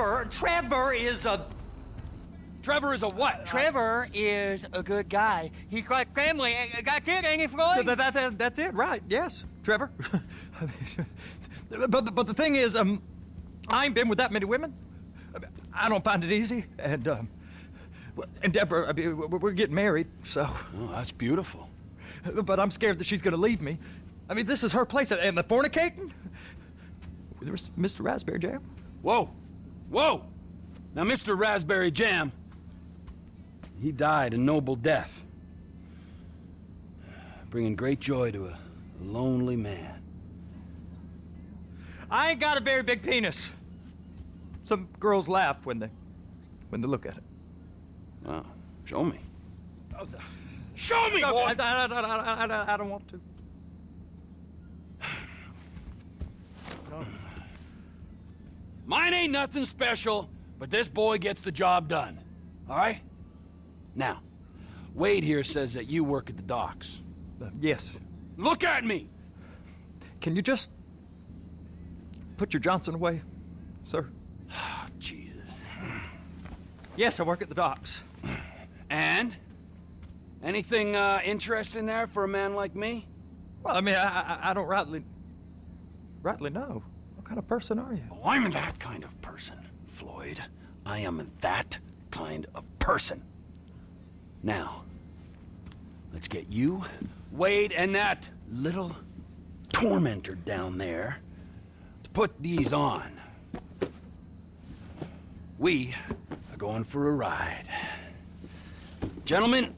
Trevor, Trevor is a... Trevor is a what? Trevor is a good guy. He's like family. That's it, ain't it, Floyd? That, that, that, that's it, right, yes, Trevor. but, but the thing is, um, I ain't been with that many women. I don't find it easy, and, um, and Deborah, I mean, we're getting married, so... Oh, that's beautiful. But I'm scared that she's gonna leave me. I mean, this is her place, and the fornicating? There's Mr. Raspberry Jam. Whoa! Whoa! Now, Mr. Raspberry Jam, he died a noble death. Bringing great joy to a lonely man. I ain't got a very big penis. Some girls laugh when they, when they look at it. Oh, show me. Show me, No, boy! I, I, I, I, don't want to. Mine ain't nothing special, but this boy gets the job done. All right? Now, Wade here says that you work at the docks. Uh, yes. Look at me! Can you just put your Johnson away, sir? Oh, Jesus. Yes, I work at the docks. And? Anything uh, interesting there for a man like me? Well, I mean, I, I, I don't rightly, rightly know. Kind of person are you? Oh, I'm that kind of person, Floyd. I am that kind of person. Now, let's get you, Wade, and that little tormentor down there to put these on. We are going for a ride. Gentlemen,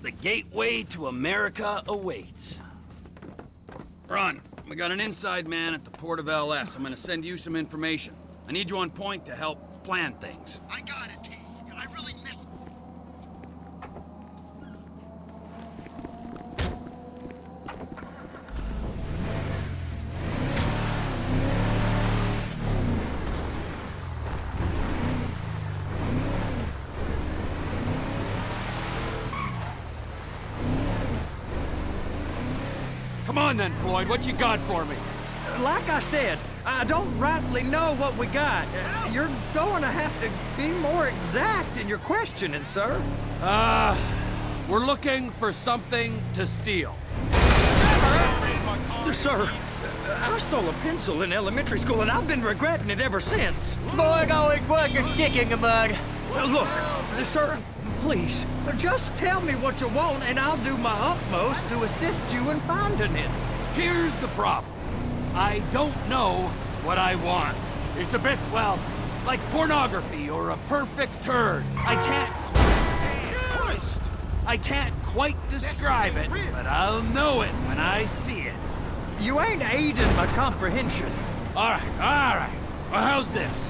the gateway to America awaits. Ron, we got an inside man at the port of LS. I'm gonna send you some information. I need you on point to help plan things. I got it, T. I really miss. Come on. What you got for me? Like I said, I don't rightly know what we got. Uh, You're going to have to be more exact in your questioning, sir. Uh, we're looking for something to steal. Sir, I stole a pencil in elementary school, and I've been regretting it ever since. Floyd always was a stick in the mud. Uh, Look, sir, please, just tell me what you want, and I'll do my utmost to assist you in finding it. Here's the problem. I don't know what I want. It's a bit, well, like pornography or a perfect turd. I can't Christ! I can't quite describe it, but I'll know it when I see it. You ain't aiding my comprehension. All right, all right. Well, how's this?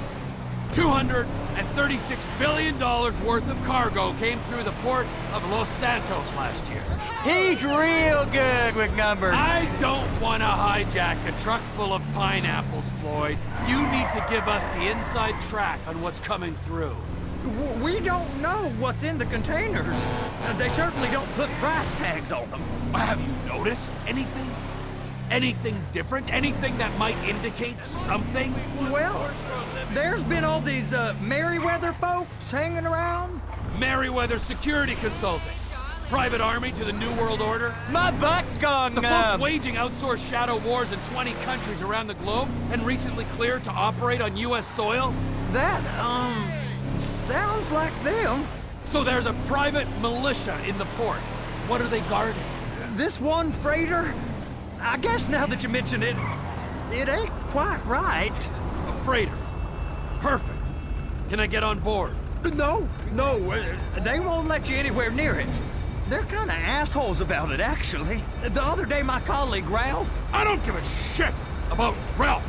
$236 billion worth of cargo came through the port of Los Santos last year. He's real good with numbers. I don't want to hijack a truck full of pineapples, Floyd. You need to give us the inside track on what's coming through. We don't know what's in the containers. They certainly don't put price tags on them. Have you noticed anything? Anything different? Anything that might indicate something? Well, there's been all these uh, Merryweather folks hanging around. Merryweather Security Consulting. Private army to the New World Order. My butt's gone The folks waging outsourced shadow wars in 20 countries around the globe and recently cleared to operate on U.S. soil. That, um, sounds like them. So there's a private militia in the port. What are they guarding? This one freighter, I guess now that you mention it, it ain't quite right. A freighter. Perfect. Can I get on board? No, no, uh, they won't let you anywhere near it. They're kind of assholes about it, actually. The other day, my colleague Ralph, I don't give a shit about Ralph.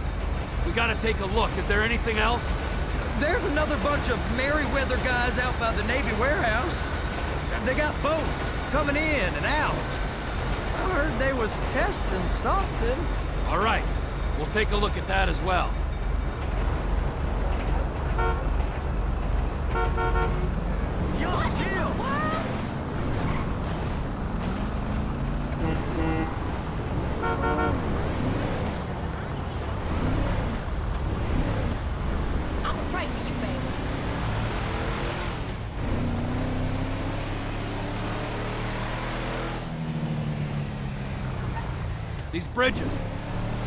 We gotta take a look. Is there anything else? there's another bunch of Merryweather guys out by the Navy warehouse. They got boats coming in and out. Heard they was testing something. All right. We'll take a look at that as well. I'm right for you, These bridges,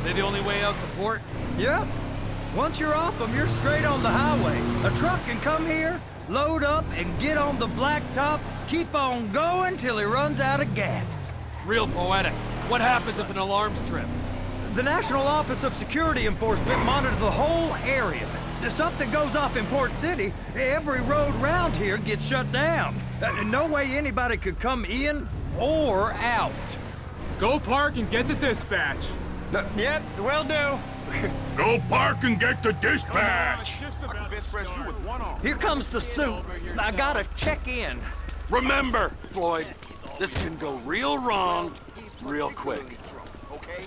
they the only way out the port? Yep. Once you're off them, you're straight on the highway. A truck can come here, load up, and get on the blacktop, keep on going till he runs out of gas. Real poetic. What happens if an alarm's tripped? The National Office of Security Enforcement monitors the whole area. If something goes off in Port City, every road round here gets shut down. Uh, no way anybody could come in or out. Go park and get the dispatch. Yep, will do. Go park and get the dispatch! Shift's I can about to you with one arm. Here comes the suit. I gotta check in. Remember, Floyd, this can go real wrong real quick. Okay?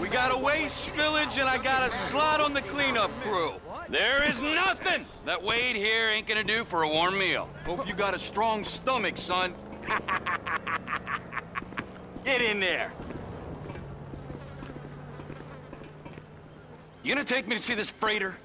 We got a waste spillage and I got a slot on the cleanup crew. There is nothing that Wade here ain't gonna do for a warm meal. Hope you got a strong stomach, son. Get in there. You gonna take me to see this freighter?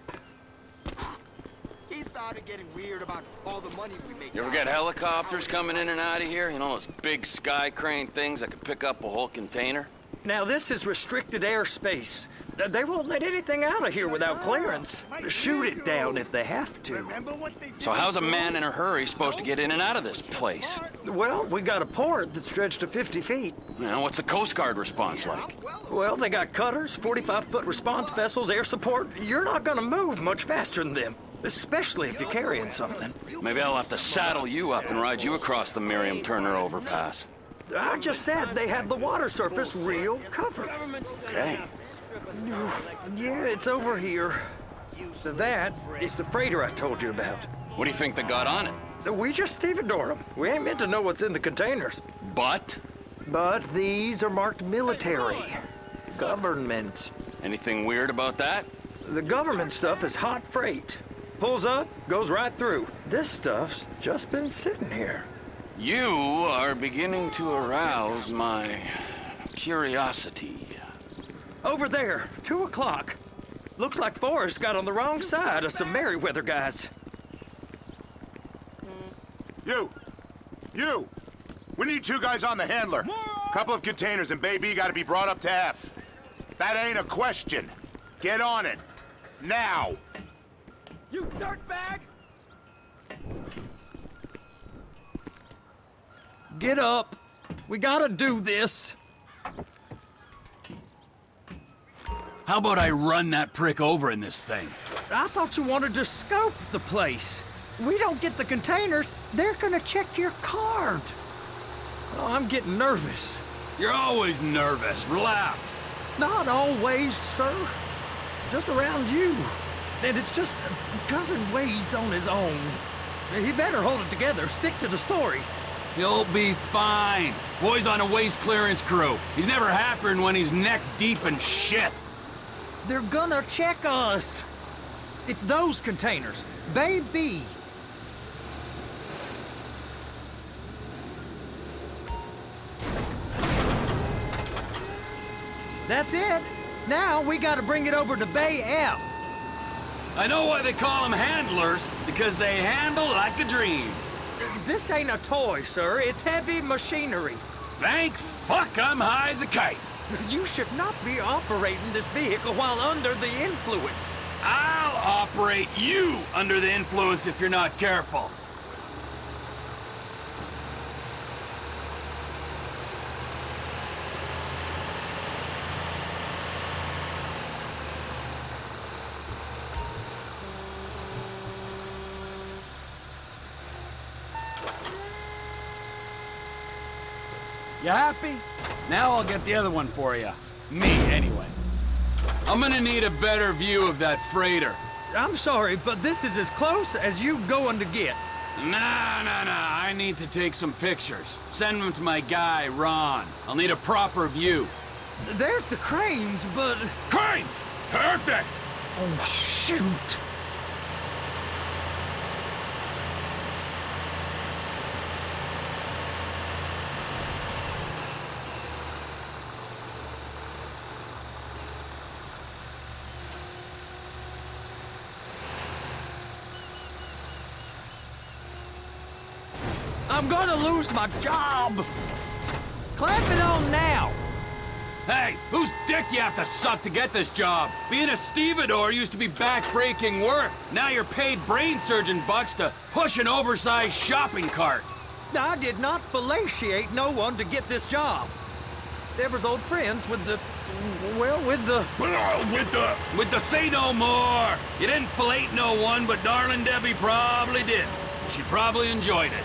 He started getting weird about all the money we make. You ever get helicopters coming in and out of here? You know those big sky crane things that could pick up a whole container? Now, this is restricted airspace. They won't let anything out of here without clearance. Shoot it down if they have to. Remember what they did? So how's a man in a hurry supposed to get in and out of this place? Well, we got a port that stretched to 50 feet. Know, what's the Coast Guard response like? Well, they got cutters, 45-foot response vessels, air support. You're not gonna move much faster than them, especially if you're carrying something. Maybe I'll have to saddle you up and ride you across the Miriam Turner overpass. I just said they had the water surface real covered. Okay. Yeah, it's over here. So that is the freighter I told you about. What do you think they got on it? We just stevedore them. We ain't meant to know what's in the containers. But But these are marked military. Government. anything weird about that? The government stuff is hot freight. Pulls up, goes right through. This stuff's just been sitting here. You are beginning to arouse my curiosity. Over there, two o'clock. Looks like Forrest got on the wrong side of some Merryweather guys. You! You! We need two guys on the handler. Couple of containers and Baby gotta be brought up to F. That ain't a question. Get on it. Now! You dirtbag! Get up. We gotta do this. How about I run that prick over in this thing? I thought you wanted to scope the place. We don't get the containers, they're gonna check your card. Oh, I'm getting nervous. You're always nervous. Relax. Not always, sir. Just around you. And it's just uh, Cousin Wade's on his own. He better hold it together, stick to the story. He'll be fine. Boy's on a waste clearance crew. He's never happier than when he's neck deep in shit. They're gonna check us. It's those containers. Baby. That's it. Now we gotta bring it over to Bay F. I know why they call them handlers, because they handle like a dream. This ain't a toy, sir. It's heavy machinery. Thank fuck I'm high as a kite. You should not be operating this vehicle while under the influence. I'll operate you under the influence if you're not careful. You happy? Now I'll get the other one for you. Me, anyway. I'm gonna need a better view of that freighter. I'm sorry, but this is as close as you going to get. Nah, nah, nah. I need to take some pictures. Send them to my guy, Ron. I'll need a proper view. There's the cranes, but... Crane! Perfect! Oh, shoot. I'm gonna lose my job. Clamp it on now. Hey, whose dick you have to suck to get this job? Being a stevedore used to be back-breaking work. Now you're paid brain surgeon bucks to push an oversized shopping cart. I did not fellatiate no one to get this job. Deborah's old friends with the... well, with the... with the... With the say no more. You didn't fillet no one, but darling Debbie probably did. She probably enjoyed it.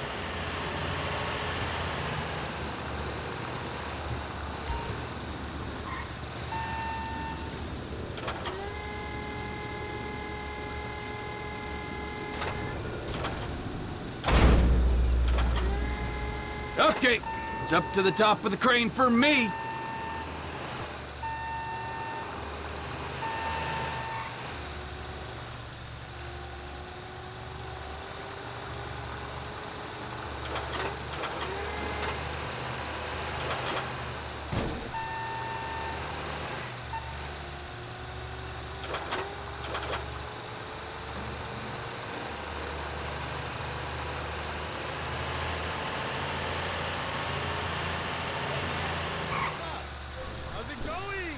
Okay, it's up to the top of the crane for me. How's it going?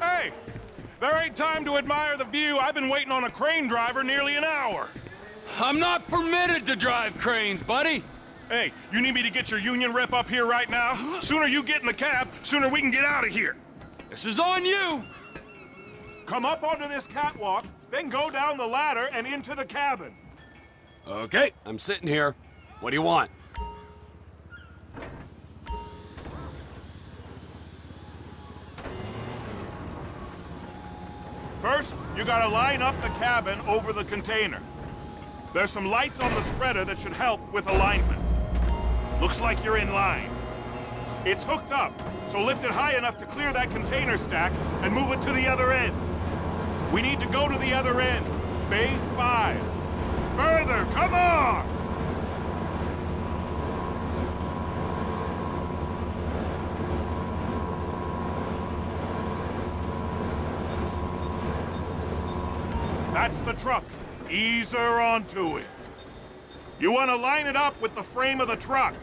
Hey! There ain't time to admire the view. I've been waiting on a crane driver nearly an hour. I'm not permitted to drive cranes, buddy. Hey, you need me to get your union rep up here right now? Sooner you get in the cab, sooner we can get out of here. This is on you. Come up onto this catwalk, then go down the ladder and into the cabin. Okay, I'm sitting here. What do you want? First, you gotta line up the cabin over the container. There's some lights on the spreader that should help with alignment. Looks like you're in line. It's hooked up, so lift it high enough to clear that container stack and move it to the other end. We need to go to the other end. Bay 5. Further, come on! That's the truck. Ease her onto it. You want to line it up with the frame of the truck.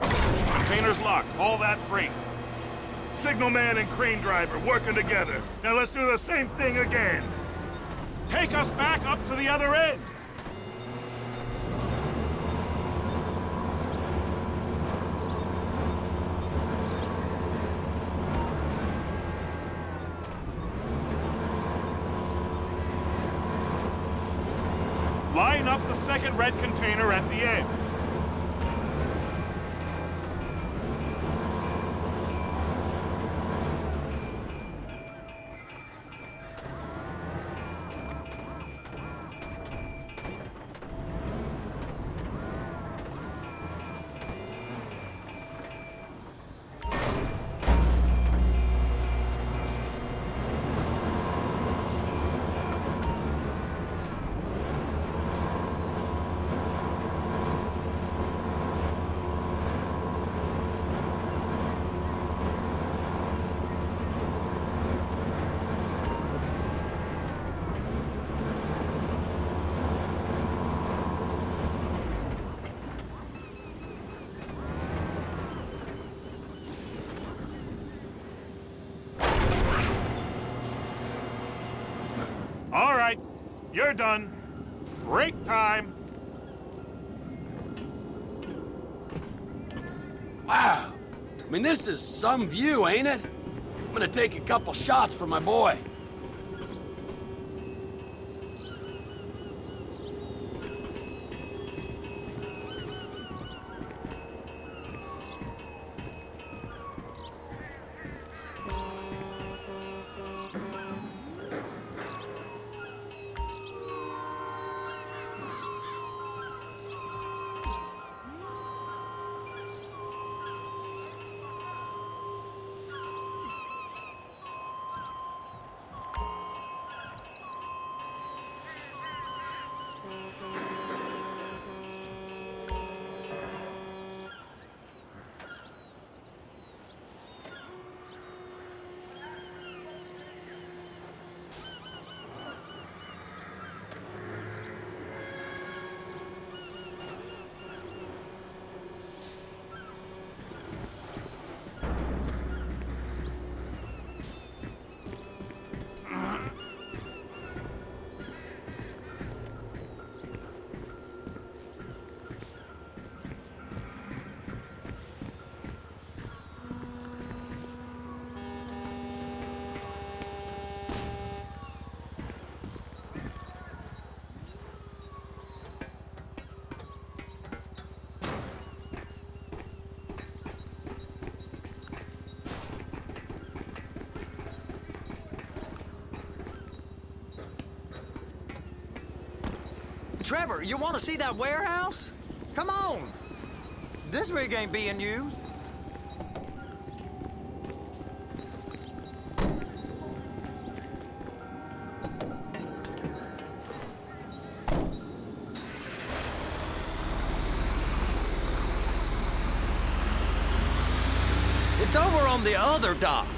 Container's locked. All that freight. Signalman and crane driver working together. Now let's do the same thing again. Take us back up to the other end. Line up the second red container at the end. All right, you're done. Break time. Wow. I mean, this is some view, ain't it? I'm gonna take a couple shots for my boy. Trevor, you want to see that warehouse? Come on. This rig ain't being used. It's over on the other dock.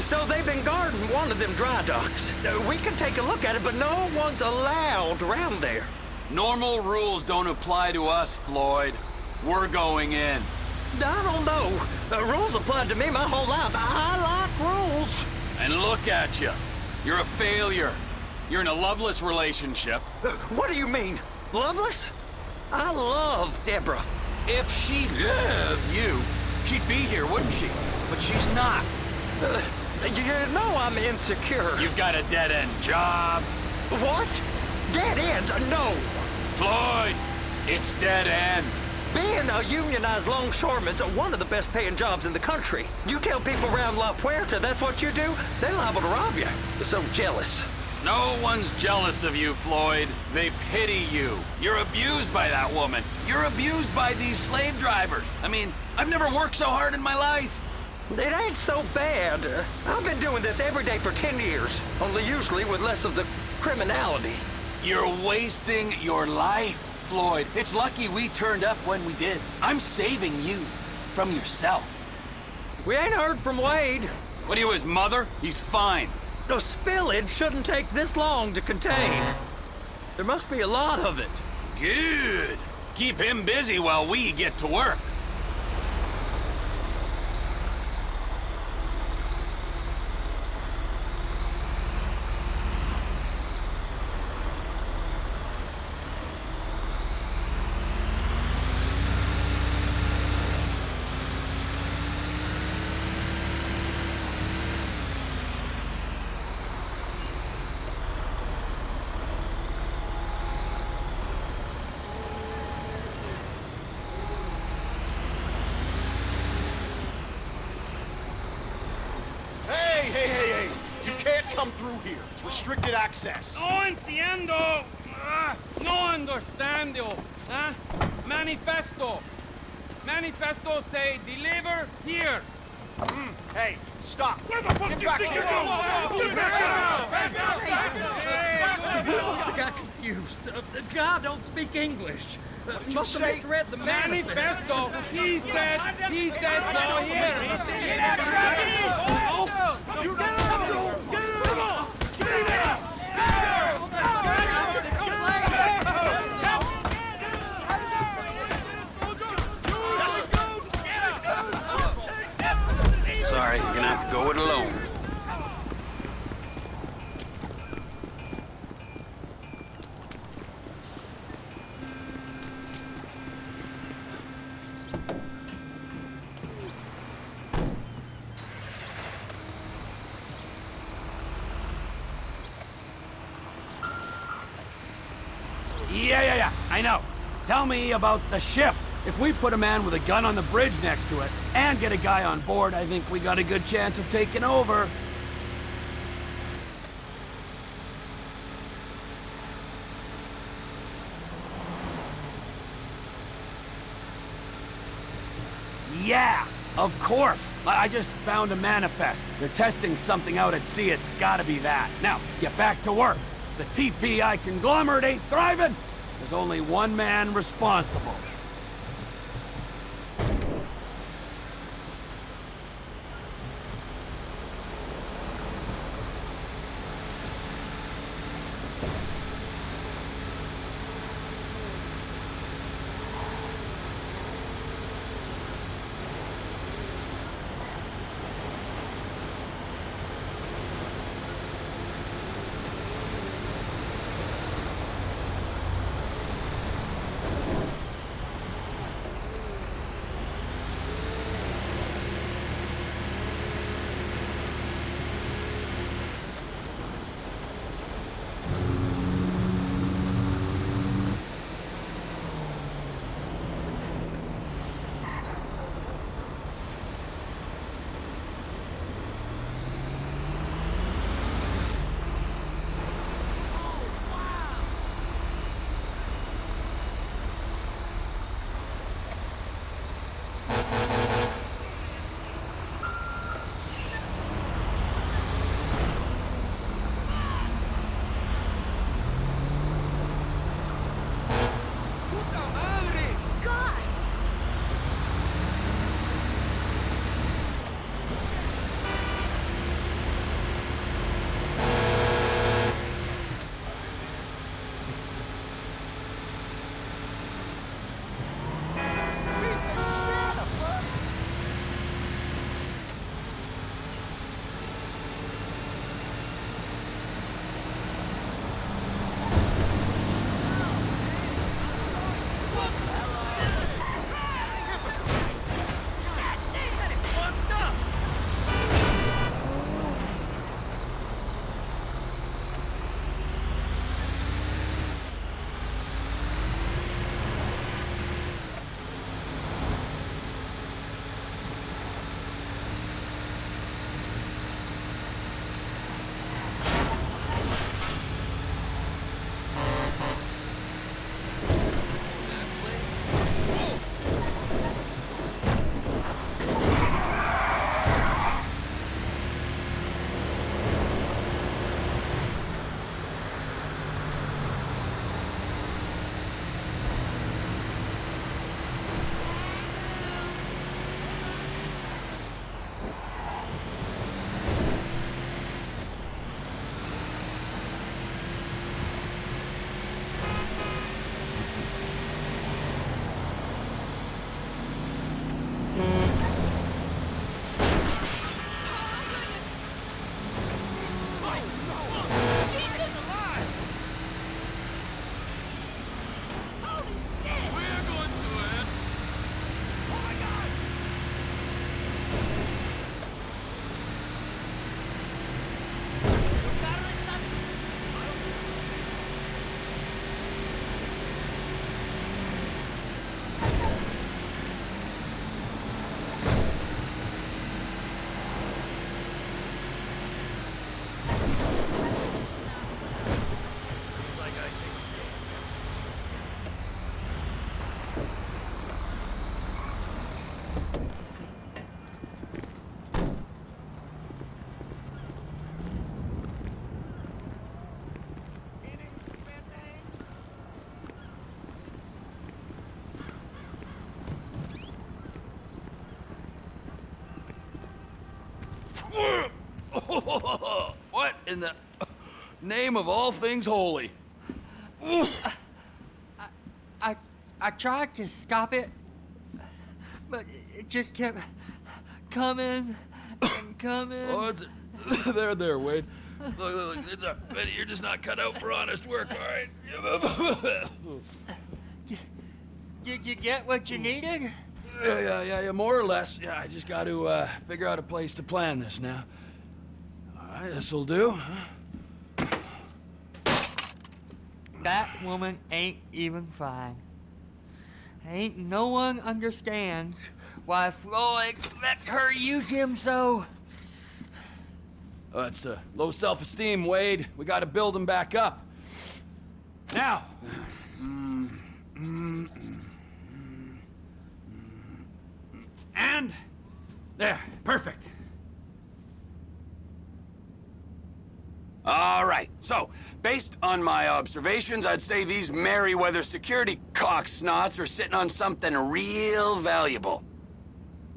So they've been guarding one of them dry docks. Uh, We can take a look at it, but no one's allowed around there. Normal rules don't apply to us, Floyd. We're going in. I don't know. The rules applied to me my whole life. I like rules. And look at you. You're a failure. You're in a loveless relationship. Uh, What do you mean? Loveless? I love Deborah. If she loved you, she'd be here, wouldn't she? But she's not. Uh, you know I'm insecure. You've got a dead-end job. What? Dead end? No. Floyd, it's dead end. Being a unionized longshoreman's one of the best paying jobs in the country. You tell people around La Puerta that's what you do, they're liable to rob you. They're So jealous. No one's jealous of you, Floyd. They pity you. You're abused by that woman. You're abused by these slave drivers. I mean, I've never worked so hard in my life. It ain't so bad. I've been doing this every day for 10 years, only usually with less of the criminality. You're wasting your life, Floyd. It's lucky we turned up when we did. I'm saving you from yourself. We ain't heard from Wade. What are you, his mother? He's fine. The spillage shouldn't take this long to contain. There must be a lot of it. Good. Keep him busy while we get to work. Hey, hey, hey, hey! You can't come through here. It's restricted access. No entiendo. Ah, no understando. Huh? Manifesto. Manifesto say deliver here. Hey, stop. Where the fuck Get do you back think you're going? Get back You must have got confused. Uh, the guy don't speak English. Uh, must have misread the manifest. Manifesto. He said. He said no here. Sorry, me about the ship. If we put a man with a gun on the bridge next to it and get a guy on board, I think we got a good chance of taking over. Yeah, of course. I just found a manifest. They're testing something out at sea. It's gotta be that. Now, get back to work. The TPI conglomerate ain't thriving. There's only one man responsible. what in the name of all things holy? I, I tried to stop it, but it just kept coming and coming. Oh, it's there, there, Wade. Look, look, look, it's a, Betty, you're just not cut out for honest work, all right? Did you get what you needed? Yeah, yeah, yeah, yeah, more or less. Yeah, I just got to uh, figure out a place to plan this now. All right, this'll do. That woman ain't even fine. Ain't no one understands why Floyd lets her use him so. Oh, it's uh, low self-esteem, Wade. We got to build him back up. Now. And there, perfect. All right, so, based on my observations, I'd say these Merryweather security cocksnots are sitting on something real valuable.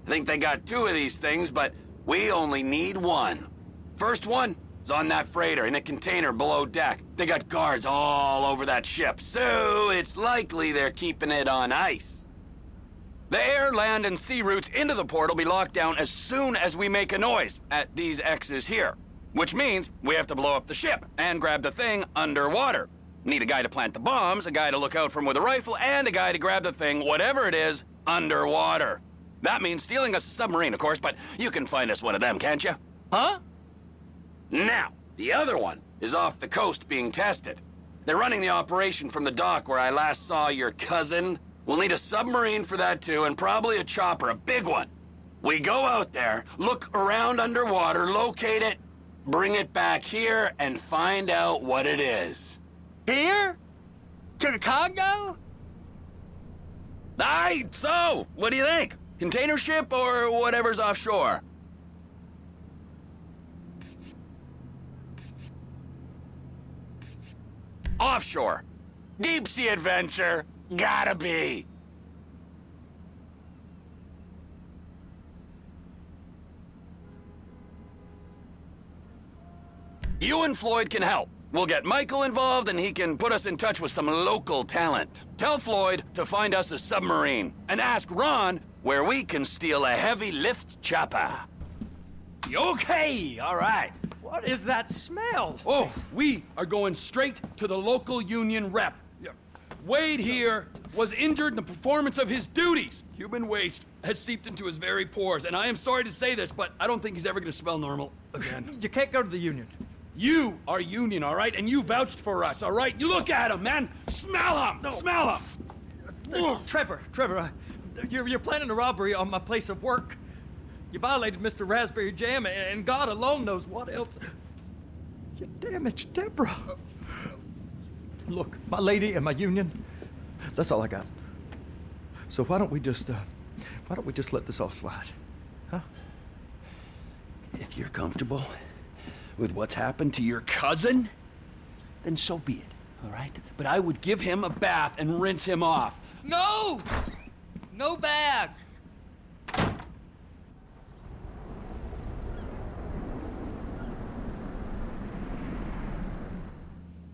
I think they got two of these things, but we only need one. First one is on that freighter in a container below deck. They got guards all over that ship, so it's likely they're keeping it on ice. The air, land, and sea routes into the port will be locked down as soon as we make a noise at these X's here. Which means we have to blow up the ship and grab the thing underwater. Need a guy to plant the bombs, a guy to look out from with a rifle, and a guy to grab the thing, whatever it is, underwater. That means stealing us a submarine, of course, but you can find us one of them, can't you? Huh? Now, the other one is off the coast being tested. They're running the operation from the dock where I last saw your cousin. We'll need a submarine for that too, and probably a chopper, a big one. We go out there, look around underwater, locate it, bring it back here, and find out what it is. Here? To the Congo? Aye, so, what do you think? Container ship or whatever's offshore? Offshore. Deep sea adventure. Gotta be. You and Floyd can help. We'll get Michael involved and he can put us in touch with some local talent. Tell Floyd to find us a submarine and ask Ron where we can steal a heavy lift chopper. Okay, all right. What is that smell? Oh, we are going straight to the local union rep. Wade here was injured in the performance of his duties. Human waste has seeped into his very pores, and I am sorry to say this, but I don't think he's ever gonna smell normal again. You can't go to the union. You are union, all right? And you vouched for us, all right? You look at him, man. Smell him. Smell him. Uh, Trevor, Trevor, uh, you're, you're planning a robbery on my place of work. You violated Mr. Raspberry Jam, and God alone knows what else. You damaged Deborah. Look, my lady and my union, that's all I got. So why don't we just, uh, why don't we just let this all slide? Huh? If you're comfortable with what's happened to your cousin, then so be it, all right? But I would give him a bath and rinse him off. No! No bags!